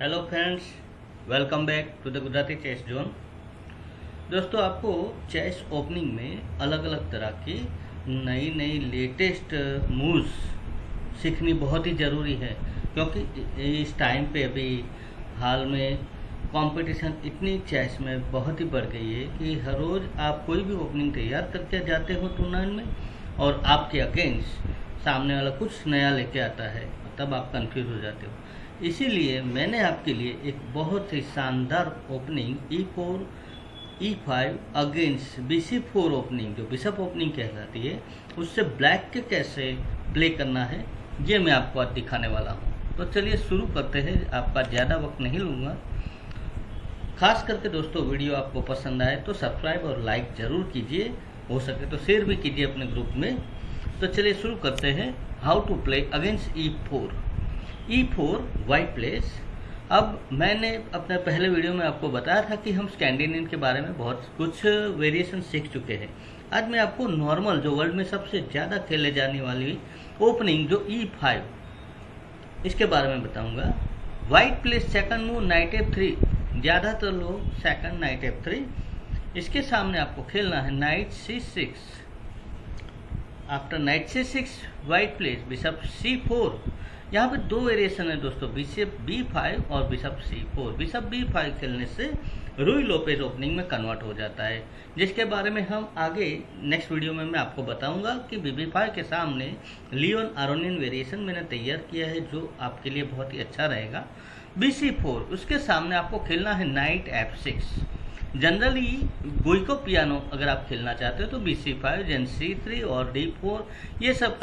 Hello friends welcome back to the Gujarati chess zone दोस्तों, आपको chess opening में अलग अलग तरह की नई नई लेटेस्ट मूव्स सीखनी बहुत ही ज़रूरी है, क्योंकि इस टाइम पे अभी हाल में कंपटीशन इतनी चेस में बहुत ही बढ़ गई है कि हर रोज़ आप कोई भी ओपनिंग तैयार करके जाते हो टूर्नामेंट में और आपके अगेंस्ट सामने वाला कुछ नया लेके आता है, तब आप कंफ्यूज हो जाते हो। इसीलिए मैंने आपके लिए एक बहुत ही शानदार opening E four E five against B C four opening जो बिशप ओपनिंग कहलाती है, उससे ब्लैक के कैसे प्ले करना है, ये मैं आपको आज दिखाने वाला हूँ। तो चलिए शुरू करते हैं, आपका ज़्यादा वक्त नहीं लूँगा। खास करके दोस्तों, वीडियो आपको पसंद आए तो सब्सक्राइब और लाइक ज़रूर कीजिए, हो सके तो शेयर भी कीजिए अपने ग्रुप में। तो चलिए शुरू करते हैं how to play against E four E four white plays अब मैंने अपने पहले वीडियो में आपको बताया था कि हम स्कैंडिनेवियन के बारे में बहुत कुछ वेरिएशन सीख चुके हैं। आज मैं आपको नॉर्मल जो वर्ल्ड में सबसे ज़्यादा खेले जाने वाली ओपनिंग जो ई e फाइव इसके बारे में बताऊँगा। White plays second move knight F three ज़्यादातर लोग सेकंड नाइट एफ़ थ्री इसके सामने आपको खेलना है knight C six after knight C six white plays bishop C four यहाँ पे दो वेरिएशन है दोस्तों बिशप बी फाइव और bishop C four bishop B five खेलने से रूई लोपेज ओपनिंग में कन्वर्ट हो जाता है। जिसके बारे में हम आगे नेक्स्ट वीडियो में मैं आपको बताऊँगा कि बी बी फाइव के सामने लियोन आरोनियन वेरिएशन मैंने तैयार किया है, जो आपके लिए बहुत ही अच्छा रहेगा। बी सी फोर उसके सामने आपको खेलना है knight F six generally Giuoco piano अगर आप खेलना चाहते हो तो B C five then C three और डी फोर ये सब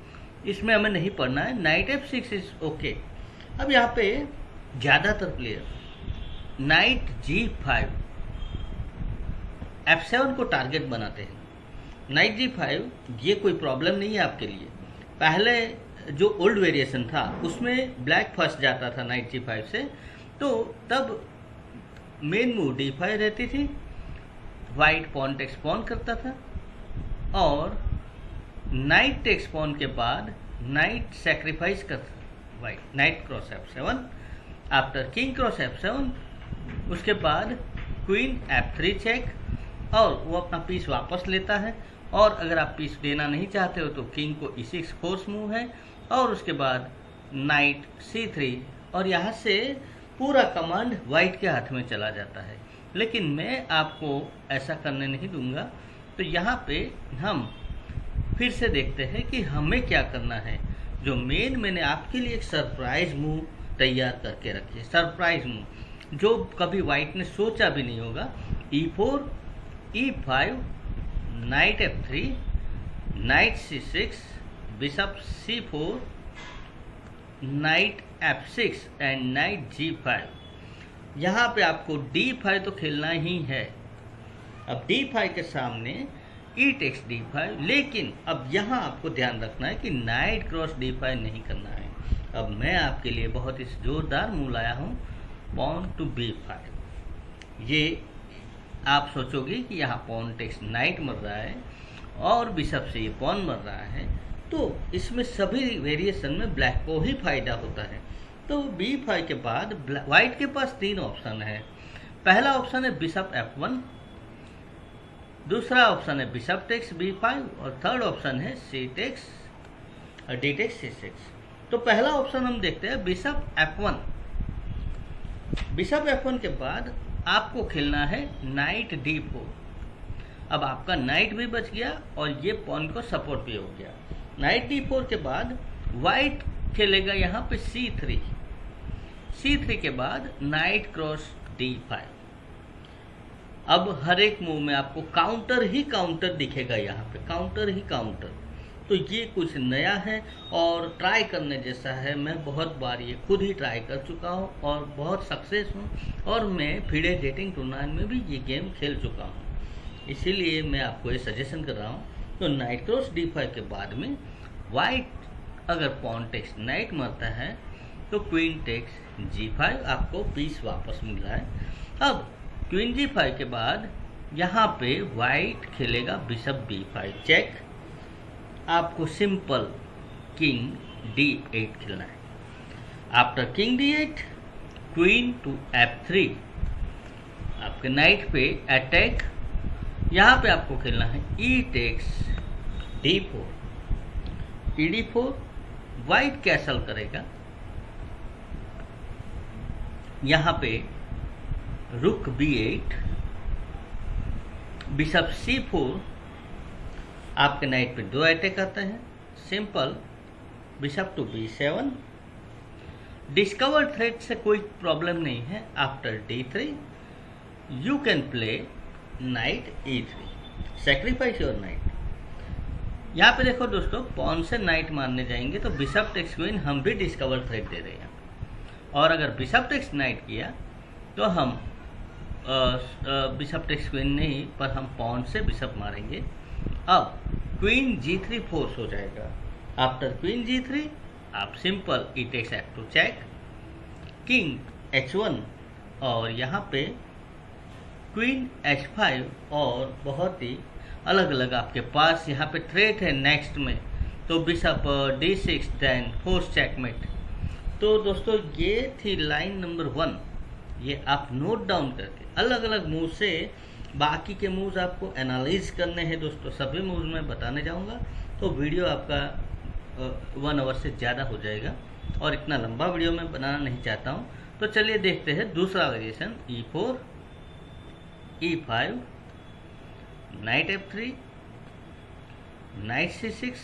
इसमें हमें नहीं पढ़ना है। Knight F six is okay अब यहाँ पे ज़्यादातर player knight G five F seven को टारगेट बनाते हैं। नाइट जी फाइव ये कोई प्रॉब्लम नहीं है आपके लिए। पहले जो ओल्ड वेरिएशन था, उसमें ब्लैक फ़र्स्ट जाता था नाइट जी फाइव से। तो तब मेन मूव फाइव रहती थी वाइट पॉन एक्सपॉन करता था, और नाइट टेक्स पॉन के बाद नाइट सेक्रीफाइस कर white knight cross F seven after king cross F seven उसके बाद क्वीन एफ़ थ्री चेक और वो अपना पीस वापस लेता है, और अगर आप पीस देना नहीं चाहते हो तो किंग को ई सिक्स फोर्स मूव है, और उसके बाद नाइट सी थ्री और यहाँ से पूरा कमांड वाइट के हाथ में चला जाता है। लेकिन मैं आपको ऐसा करने नहीं दूँगा। तो यहाँ पे हम फिर से देखते हैं कि हमें क्या करना है। जो मेन मैंने आपके लिए एक सरप्राइज़ मूव तैयार करके रखी है। सरप्राइज़ मूव जो कभी वाइट ने सोचा भी नहीं होगा। E four E five knight F three knight C six bishop C four knight F six and knight G five यहाँ पे आपको डी फाइव तो खेलना ही है। अब डी फाइव के सामने ई टेक्स डी फाइव लेकिन अब यहाँ आपको ध्यान रखना है कि नाइट क्रॉस डी फाइव नहीं करना है। अब मैं आपके लिए बहुत ही जोरदार मूल आया हूँ पॉन टू बी फाइव ये आप सोचोगे कि यहाँ पॉन टेक्स नाइट मर रहा है, और बिशप से ये पॉन मर रहा है तो इसमें सभी वेरिएशन में ब्लैक को ही फ़ायदा होता है। तो बी फाइव के बाद व्हाइट के पास तीन ऑप्शन है। पहला ऑप्शन है बिशप एफ़ वन दूसरा ऑप्शन है बिशप टेक्स बी फाइव और थर्ड ऑप्शन है सी टेक्स और डी टेक्स सी सिक्स तो पहला ऑप्शन हम देखते हैं bishop F one bishop F one के बाद आपको खेलना है नाइट डी फोर अब आपका नाइट भी बच गया और ये पॉन को सपोर्ट भी हो गया। नाइट डी फोर के बाद वाइट खेलेगा यहाँ पे सी थ्री। सी थ्री के बाद नाइट क्रॉस डी फाइव। अब हर एक मूव में आपको काउंटर ही काउंटर दिखेगा यहाँ पे, काउंटर ही काउंटर। तो ये कुछ नया है और ट्राई करने जैसा है। मैं बहुत बार ये खुद ही ट्राई कर चुका हूँ और बहुत सक्सेस हूँ और मैं फीडे डेटिंग टूर्नामेंट में भी ये गेम खेल चुका हूँ। इसीलिए मैं आपको ये सजेशन कर रहा हूँ तो नाइट क्रॉस डी फाइव के बाद में वाइट अगर पॉन टेक्स नाइट मरता है तो क्वीन टेक्स जी फाइव आपको पीस वापस मिल है। अब क्वीन जी फाइव के बाद यहाँ पे वाइट खेलेगा बिशप बी फाइव। चेक आपको सिंपल किंग डी एट खेलना है। After king D eight queen to F three आपके नाइट पे अटैक यहाँ पे आपको खेलना है E takes D four E D four white castle करेगा। यहाँ पे rook B eight bishop C four आपके नाइट पे दो अटैक आते हैं। Simple bishop to B seven discover threat से कोई प्रॉब्लम नहीं है। After D three you can play knight three sacrifice your knight यहाँ पे देखो दोस्तों पॉन से नाइट मारने जाएँगे तो बिशप टेक्स क्वीन हम भी डिस्कवर थ्रेड दे रहे हैं। और अगर बिशप टेक्स नाइट किया तो हम बिशप टेक्स क्वीन नहीं, पर हम पॉन से बिशप मारेंगे। अब क्वीन जी थ्री फोर्स हो जाएगा। आफ्टर क्वीन जी थ्री आप simple E takes F two check king H one और यहाँ पे क्वीन एच फाइव और बहुत ही अलग अलग आपके पास यहाँ पे थ्रेट है नेक्स्ट में। तो bishop D six then force checkmate तो दोस्तों, ये थी लाइन नंबर वन ये आप नोट डाउन करके अलग अलग मूव से बाकी के मूव्स आपको एनालाइज करने हैं दोस्तों। सभी मूव्स मैं बताने जाऊँगा। तो वीडियो आपका वन आवर से ज़्यादा हो जाएगा और इतना लंबा वीडियो मैं बनाना नहीं चाहता हूँ। तो चलिए देखते हैं दूसरा variation E four E five knight F three knight C six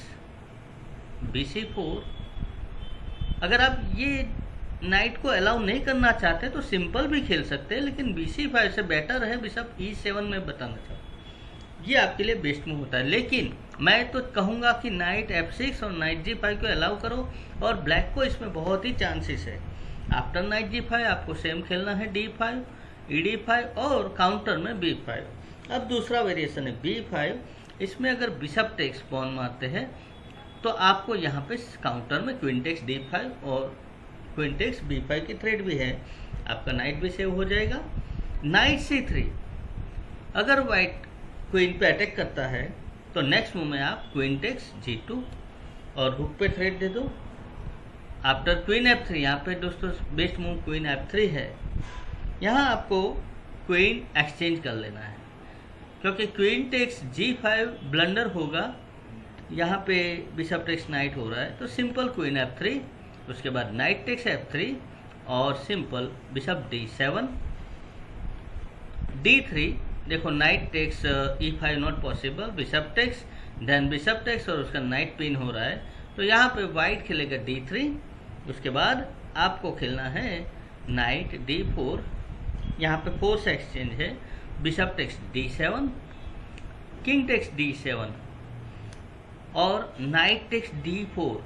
B C four अगर आप ये नाइट को अलाउ नहीं करना चाहते तो सिंपल भी खेल सकते हैं, लेकिन बी सी फाइव से बेटर है बिशप ई सेवन में बताना चाहता हूँ ये आपके लिए बेस्ट मूव होता है। लेकिन मैं तो कहूँगा कि नाइट एफ़ सिक्स और नाइट जी फाइव को अलाउ करो, और ब्लैक को इसमें बहुत ही चांसेस है। आफ्टर नाइट जी फाइव आपको सेम खेलना है डी फाइव ई फाइव और काउंटर में बी फाइव अब दूसरा वेरिएशन है बी फाइव इसमें अगर बिशप टेक्स पॉन मारते हैं तो आपको यहाँ पे काउंटर में क्विंटेक्स डी फाइव और क्विंटेक्स बी फाइव की थ्रेड भी है। आपका नाइट भी सेव हो जाएगा। नाइट सी थ्री अगर वाइट क्वीन पे अटैक करता है तो नेक्स्ट मूव में आप क्विंटेक्स जी टू और हुक पे थ्रेड दे दो। आफ्टर क्वीन एफ़ थ्री यहाँ पे दोस्तों best move queen f three है। यहाँ आपको क्वीन एक्सचेंज कर लेना है। क्योंकि queen takes g five blunder होगा, यहाँ पे बिशप टेक्स नाइट हो रहा है तो सिंपल क्वीन एफ़ थ्री उसके बाद नाइट टेक्स एफ़ थ्री और simple bishop d seven d three देखो knight takes e five not possible bishop takes then bishop takes और उसका नाइट पिन हो रहा है। तो यहाँ पे वाइट खेलेगा डी थ्री उसके बाद आपको खेलना है नाइट डी फोर यहाँ पे फोर्स एक्सचेंज है bishop takes d seven king takes d seven और knight takes d four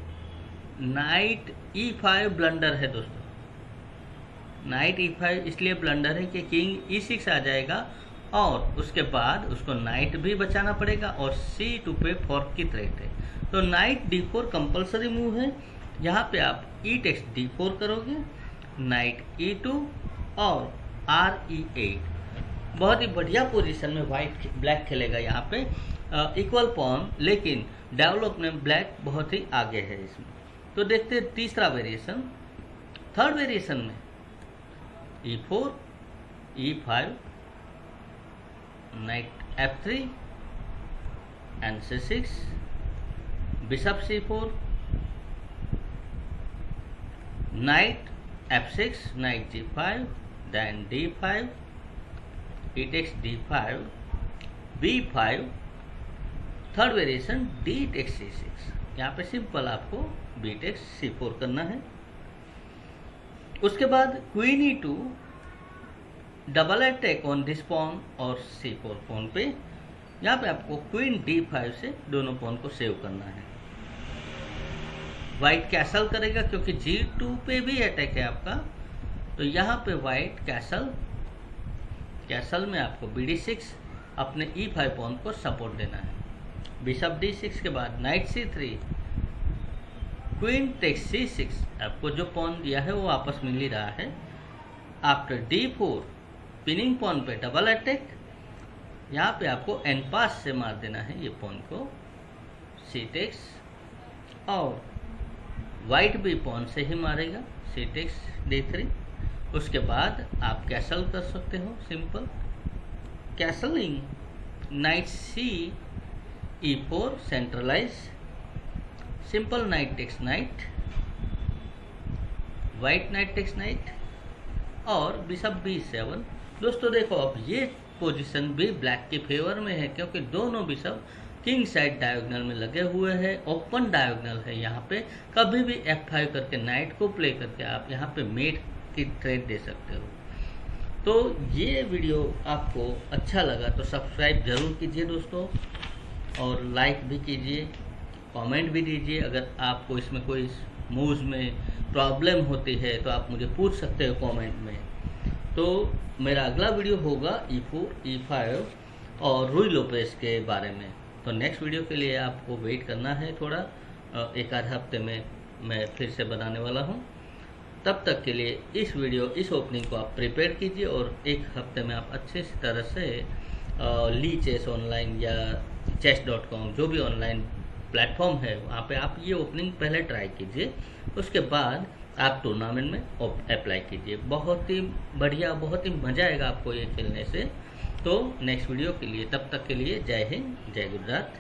knight e five blunder है दोस्तों। नाइट ई फाइव इसलिए ब्लंडर है कि किंग ई सिक्स आ जाएगा और उसके बाद उसको नाइट भी बचाना पड़ेगा और सी टू पे फोर्क की थ्रेट है। तो knight d four compulsory move है। यहाँ पे आप ई टेक्स डी फोर करोगे नाइट ई टू और आर ई एट बहुत ही बढ़िया पोजीशन में वाइट ब्लैक खेलेगा यहाँ पे। इक्वल पॉन लेकिन डेवलपमेंट ब्लैक बहुत ही आगे है इसमें। तो देखते हैं तीसरा वेरिएशन थर्ड वेरिएशन में e four e five knight f three n c six f3 and c6 bishop c4 knight f6 knight g5 then d5 e takes d5 b5 third variation d takes c six यहाँ पे simple आपको B takes सी four करना है। उसके बाद queen e two double attack on this pawn और सी four pawn पे यहाँ पे आपको क्वीन डी फाइव से दोनों पॉन को सेव करना है। वाइट कैसल करेगा क्योंकि जी टू पे भी अटैक है आपका। तो यहाँ पे वाइट कैसल कैसल में आपको बी डी सिक्स अपने ई फाइव पॉन को सपोर्ट देना है। बिशप डी सिक्स के बाद knight c three queen takes c six आपको जो पॉन दिया है वो आपस मिल ही रहा है। After d four pinning pawn पे डबल अटैक यहाँ पे आपको एन पास से मार देना है ये पॉन को। सी टेक्स और वाइट भी पॉन से ही मारेगा। सी टेक्स डी थ्री उसके बाद आप कैसल कर सकते हो simple castling knight c e four centralize simple knight takes knight white knight takes knight और बिशप बी सेवन दोस्तों देखो, अब ये पोजीशन भी ब्लैक के फेवर में है, क्योंकि दोनों बिशप किंग साइड डायगोनल में लगे हुए हैं ओपन डायगोनल है। यहाँ पे कभी भी एफ़ फाइव करके नाइट को प्ले करके आप यहाँ पे मेट की ट्रेड दे सकते हो। तो ये वीडियो आपको अच्छा लगा तो सब्सक्राइब ज़रूर कीजिए दोस्तों और लाइक भी कीजिए कमेंट भी दीजिए। अगर आपको इसमें कोई मूव्स में प्रॉब्लम होती है तो आप मुझे पूछ सकते हो कमेंट में। तो मेरा अगला वीडियो होगा ई फोर ई फाइव और रुई लोपेस के बारे में। तो नेक्स्ट वीडियो के लिए आपको वेट करना है थोड़ा। एक आध हफ़्ते में मैं फिर से बनाने वाला हूँ। तब तक के लिए इस वीडियो, इस ओपनिंग को आप प्रिपेयर कीजिए और एक हफ़्ते में आप अच्छे से तरह से ली चेस ऑनलाइन या चेस डॉट कॉम जो भी ऑनलाइन प्लेटफॉर्म है, वहाँ पे आप ये ओपनिंग पहले ट्राई कीजिए। उसके बाद आप टूर्नामेंट में अप्लाई कीजिए। बहुत ही बढ़िया, बहुत ही मज़ा आएगा आपको ये खेलने से। तो नेक्स्ट वीडियो के लिए, तब तक के लिए जय हिंद, जय गुजरात।